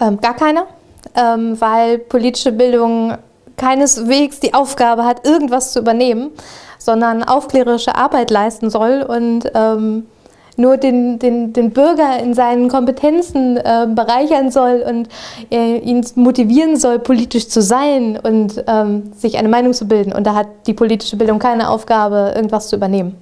Ähm, gar keine, ähm, weil politische Bildung keineswegs die Aufgabe hat, irgendwas zu übernehmen, sondern aufklärerische Arbeit leisten soll und ähm, nur den, den, den Bürger in seinen Kompetenzen äh, bereichern soll und äh, ihn motivieren soll, politisch zu sein und ähm, sich eine Meinung zu bilden. Und da hat die politische Bildung keine Aufgabe, irgendwas zu übernehmen.